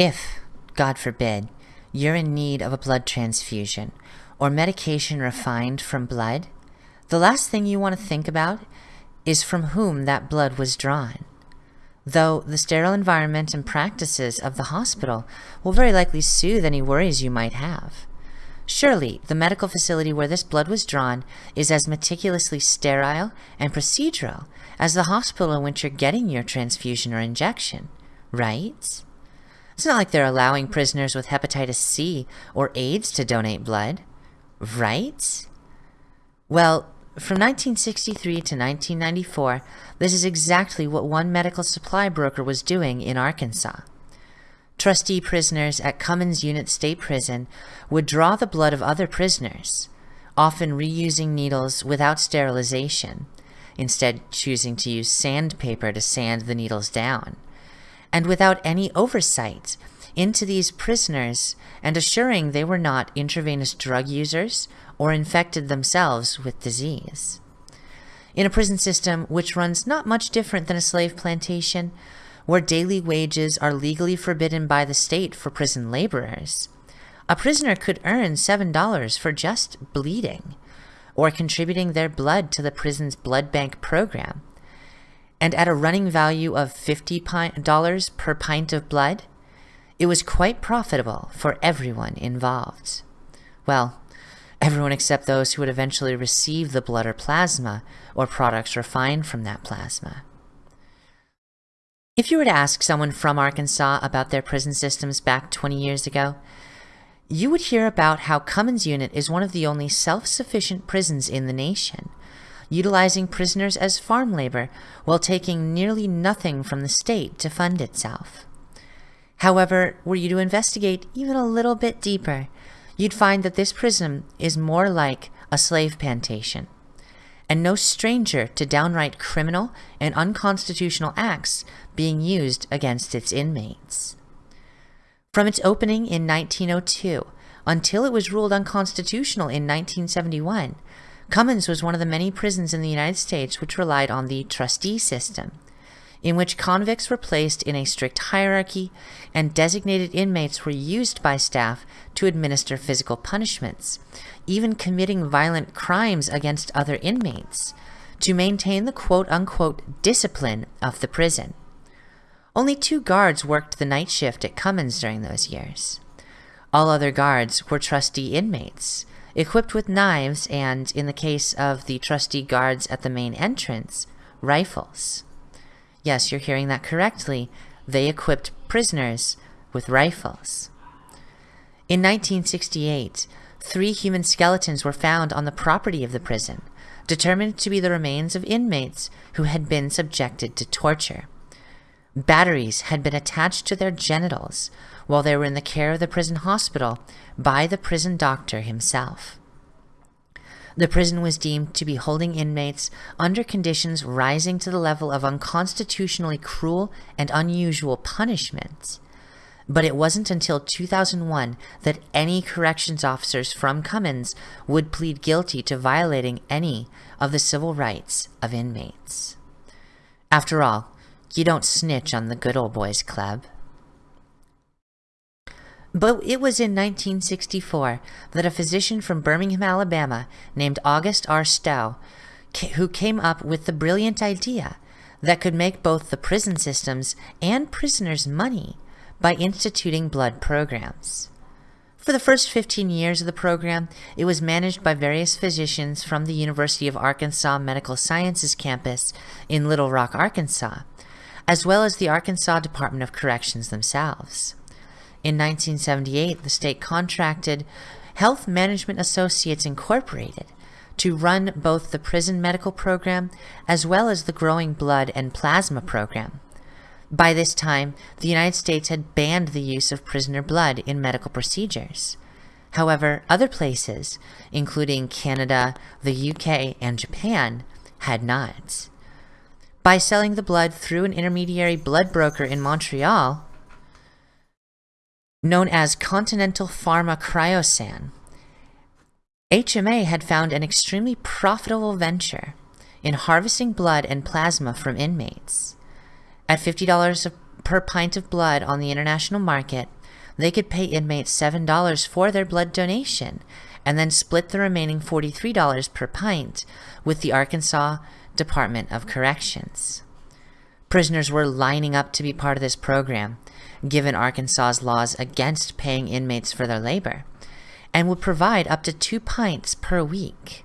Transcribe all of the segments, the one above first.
If, God forbid, you're in need of a blood transfusion or medication refined from blood, the last thing you want to think about is from whom that blood was drawn. Though the sterile environment and practices of the hospital will very likely soothe any worries you might have. Surely, the medical facility where this blood was drawn is as meticulously sterile and procedural as the hospital in which you're getting your transfusion or injection, right? It's not like they're allowing prisoners with hepatitis C or AIDS to donate blood, right? Well, from 1963 to 1994, this is exactly what one medical supply broker was doing in Arkansas. Trustee prisoners at Cummins Unit State Prison would draw the blood of other prisoners, often reusing needles without sterilization, instead choosing to use sandpaper to sand the needles down, and without any oversight into these prisoners and assuring they were not intravenous drug users or infected themselves with disease. In a prison system which runs not much different than a slave plantation, where daily wages are legally forbidden by the state for prison laborers. A prisoner could earn $7 for just bleeding, or contributing their blood to the prison's blood bank program. And at a running value of $50 per pint of blood, it was quite profitable for everyone involved. Well, everyone except those who would eventually receive the blood or plasma, or products refined from that plasma. If you were to ask someone from Arkansas about their prison systems back 20 years ago, you would hear about how Cummins Unit is one of the only self-sufficient prisons in the nation, utilizing prisoners as farm labor while taking nearly nothing from the state to fund itself. However, were you to investigate even a little bit deeper, you'd find that this prison is more like a slave plantation and no stranger to downright criminal and unconstitutional acts being used against its inmates. From its opening in 1902 until it was ruled unconstitutional in 1971, Cummins was one of the many prisons in the United States which relied on the trustee system, in which convicts were placed in a strict hierarchy and designated inmates were used by staff to administer physical punishments, even committing violent crimes against other inmates, to maintain the quote-unquote discipline of the prison. Only two guards worked the night shift at Cummins during those years. All other guards were trustee inmates, equipped with knives and, in the case of the trusty guards at the main entrance, rifles. Yes, you're hearing that correctly. They equipped prisoners with rifles. In 1968, three human skeletons were found on the property of the prison, determined to be the remains of inmates who had been subjected to torture. Batteries had been attached to their genitals while they were in the care of the prison hospital by the prison doctor himself. The prison was deemed to be holding inmates under conditions rising to the level of unconstitutionally cruel and unusual punishments. But it wasn't until 2001 that any corrections officers from Cummins would plead guilty to violating any of the civil rights of inmates. After all, you don't snitch on the good old boys club. But it was in 1964 that a physician from Birmingham, Alabama, named August R. Stowe, who came up with the brilliant idea that could make both the prison systems and prisoners money by instituting blood programs. For the first 15 years of the program, it was managed by various physicians from the University of Arkansas Medical Sciences campus in Little Rock, Arkansas, as well as the Arkansas Department of Corrections themselves. In 1978, the state contracted Health Management Associates Incorporated to run both the prison medical program as well as the growing blood and plasma program. By this time, the United States had banned the use of prisoner blood in medical procedures. However, other places, including Canada, the UK, and Japan, had not. By selling the blood through an intermediary blood broker in Montreal, known as Continental Pharma Cryosan, HMA had found an extremely profitable venture in harvesting blood and plasma from inmates. At $50 per pint of blood on the international market, they could pay inmates $7 for their blood donation and then split the remaining $43 per pint with the Arkansas Department of Corrections. Prisoners were lining up to be part of this program, given Arkansas's laws against paying inmates for their labor, and would provide up to two pints per week.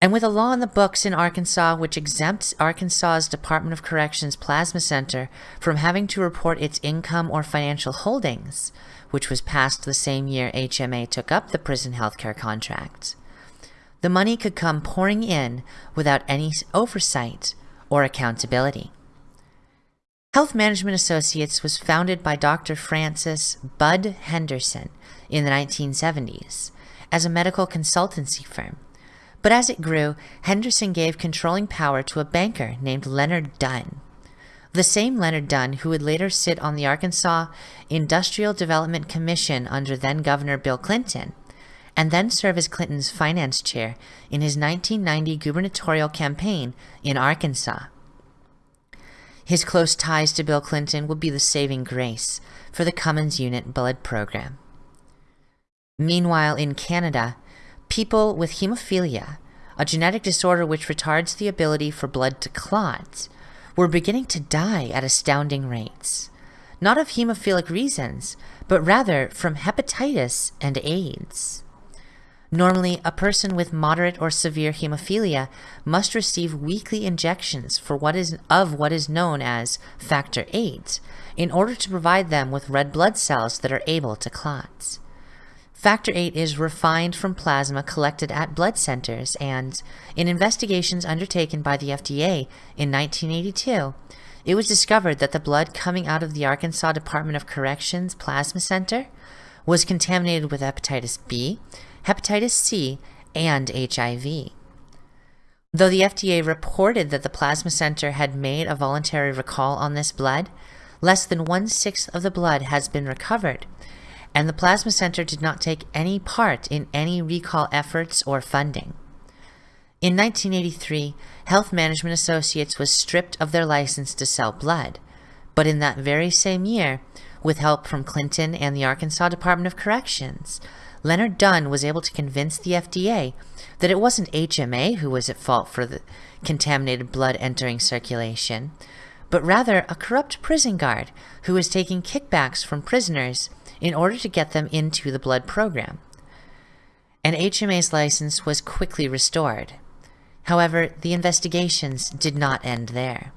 And with a law in the books in Arkansas which exempts Arkansas's Department of Corrections Plasma Center from having to report its income or financial holdings, which was passed the same year HMA took up the prison healthcare contract, the money could come pouring in without any oversight or accountability. Health Management Associates was founded by Dr. Francis Bud Henderson in the 1970s as a medical consultancy firm but as it grew, Henderson gave controlling power to a banker named Leonard Dunn. The same Leonard Dunn who would later sit on the Arkansas Industrial Development Commission under then Governor Bill Clinton, and then serve as Clinton's finance chair in his 1990 gubernatorial campaign in Arkansas. His close ties to Bill Clinton would be the saving grace for the Cummins Unit blood program. Meanwhile, in Canada, People with hemophilia, a genetic disorder which retards the ability for blood to clot, were beginning to die at astounding rates. Not of hemophilic reasons, but rather from hepatitis and AIDS. Normally, a person with moderate or severe hemophilia must receive weekly injections for what is of what is known as factor VIII in order to provide them with red blood cells that are able to clot. Factor VIII is refined from plasma collected at blood centers and, in investigations undertaken by the FDA in 1982, it was discovered that the blood coming out of the Arkansas Department of Corrections Plasma Center was contaminated with hepatitis B, hepatitis C, and HIV. Though the FDA reported that the plasma center had made a voluntary recall on this blood, less than one-sixth of the blood has been recovered, and the Plasma Center did not take any part in any recall efforts or funding. In 1983, Health Management Associates was stripped of their license to sell blood, but in that very same year, with help from Clinton and the Arkansas Department of Corrections, Leonard Dunn was able to convince the FDA that it wasn't HMA who was at fault for the contaminated blood entering circulation, but rather a corrupt prison guard who was taking kickbacks from prisoners in order to get them into the blood program. And HMA's license was quickly restored. However, the investigations did not end there.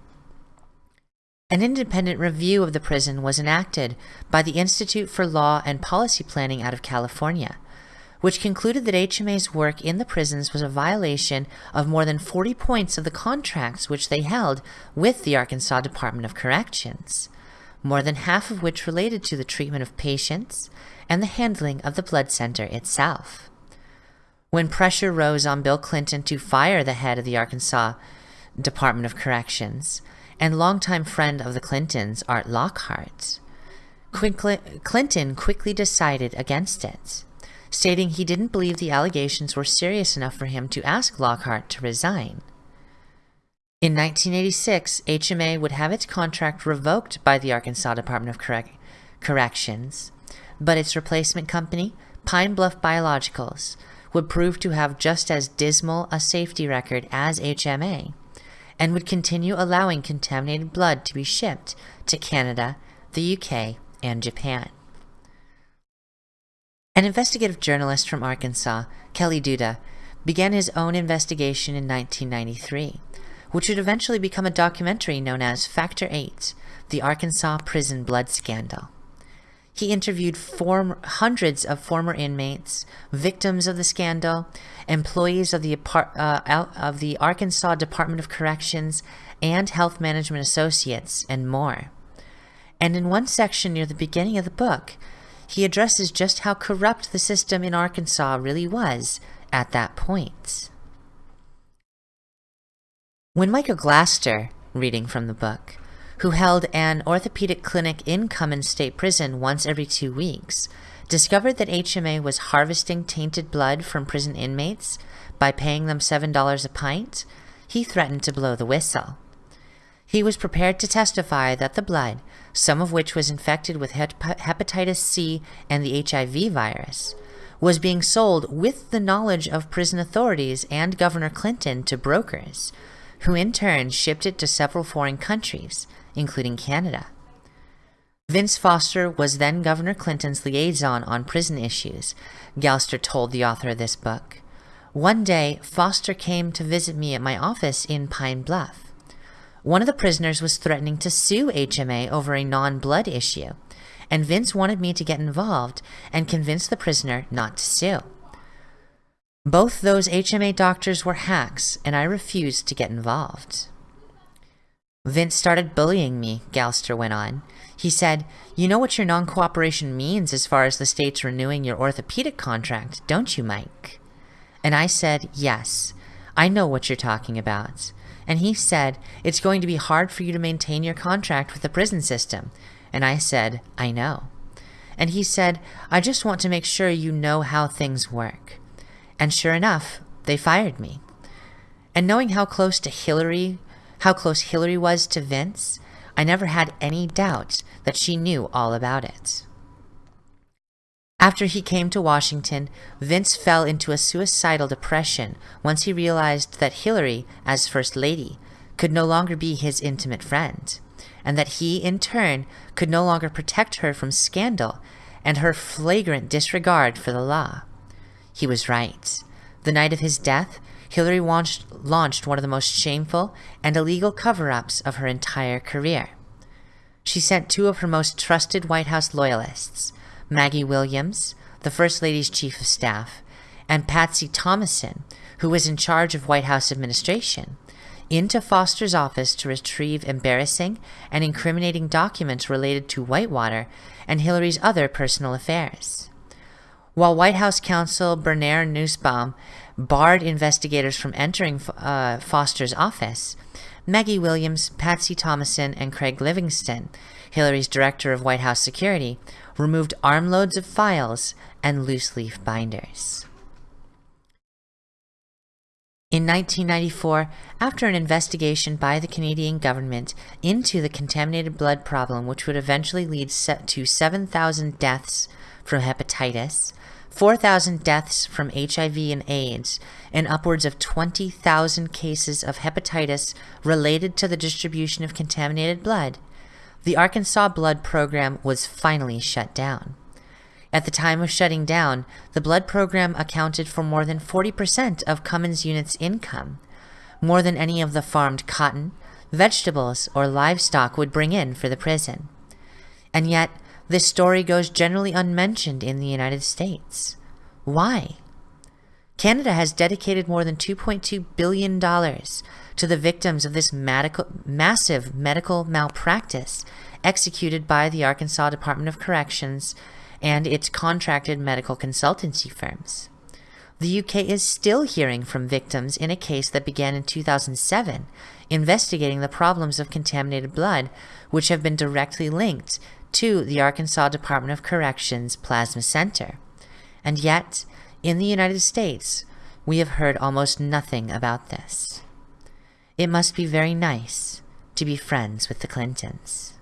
An independent review of the prison was enacted by the Institute for Law and Policy Planning out of California, which concluded that HMA's work in the prisons was a violation of more than 40 points of the contracts which they held with the Arkansas Department of Corrections more than half of which related to the treatment of patients and the handling of the blood center itself. When pressure rose on Bill Clinton to fire the head of the Arkansas Department of Corrections and longtime friend of the Clintons, Art Lockhart, Clinton quickly decided against it, stating he didn't believe the allegations were serious enough for him to ask Lockhart to resign. In 1986, HMA would have its contract revoked by the Arkansas Department of Correc Corrections, but its replacement company, Pine Bluff Biologicals, would prove to have just as dismal a safety record as HMA, and would continue allowing contaminated blood to be shipped to Canada, the UK, and Japan. An investigative journalist from Arkansas, Kelly Duda, began his own investigation in 1993 which would eventually become a documentary known as Factor 8, the Arkansas Prison Blood Scandal. He interviewed form, hundreds of former inmates, victims of the scandal, employees of the, uh, of the Arkansas Department of Corrections and Health Management Associates, and more. And in one section near the beginning of the book, he addresses just how corrupt the system in Arkansas really was at that point. When Michael Galster, reading from the book, who held an orthopedic clinic in Cummins State Prison once every two weeks, discovered that HMA was harvesting tainted blood from prison inmates by paying them $7 a pint, he threatened to blow the whistle. He was prepared to testify that the blood, some of which was infected with hepatitis C and the HIV virus, was being sold with the knowledge of prison authorities and Governor Clinton to brokers, who in turn shipped it to several foreign countries, including Canada. Vince Foster was then Governor Clinton's liaison on prison issues, Galster told the author of this book. One day, Foster came to visit me at my office in Pine Bluff. One of the prisoners was threatening to sue HMA over a non-blood issue, and Vince wanted me to get involved and convince the prisoner not to sue. Both those HMA doctors were hacks, and I refused to get involved. Vince started bullying me, Galster went on. He said, You know what your non cooperation means as far as the state's renewing your orthopedic contract, don't you, Mike? And I said, Yes, I know what you're talking about. And he said, It's going to be hard for you to maintain your contract with the prison system. And I said, I know. And he said, I just want to make sure you know how things work. And sure enough, they fired me. And knowing how close to Hillary, how close Hillary was to Vince, I never had any doubt that she knew all about it. After he came to Washington, Vince fell into a suicidal depression once he realized that Hillary, as First Lady, could no longer be his intimate friend, and that he, in turn, could no longer protect her from scandal and her flagrant disregard for the law. He was right. The night of his death, Hillary launched, launched one of the most shameful and illegal cover-ups of her entire career. She sent two of her most trusted White House loyalists, Maggie Williams, the First Lady's Chief of Staff, and Patsy Thomasson, who was in charge of White House administration, into Foster's office to retrieve embarrassing and incriminating documents related to Whitewater and Hillary's other personal affairs. While White House counsel Bernard Nussbaum barred investigators from entering uh, Foster's office, Maggie Williams, Patsy Thomasson, and Craig Livingston, Hillary's director of White House security, removed armloads of files and loose leaf binders. In 1994, after an investigation by the Canadian government into the contaminated blood problem which would eventually lead to 7,000 deaths from hepatitis, 4,000 deaths from HIV and AIDS, and upwards of 20,000 cases of hepatitis related to the distribution of contaminated blood, the Arkansas Blood Program was finally shut down. At the time of shutting down, the blood program accounted for more than 40% of Cummins Unit's income, more than any of the farmed cotton, vegetables, or livestock would bring in for the prison. And yet, this story goes generally unmentioned in the United States. Why? Canada has dedicated more than $2.2 billion to the victims of this medical, massive medical malpractice executed by the Arkansas Department of Corrections and its contracted medical consultancy firms. The UK is still hearing from victims in a case that began in 2007, investigating the problems of contaminated blood, which have been directly linked to the Arkansas Department of Corrections Plasma Center. And yet, in the United States, we have heard almost nothing about this. It must be very nice to be friends with the Clintons.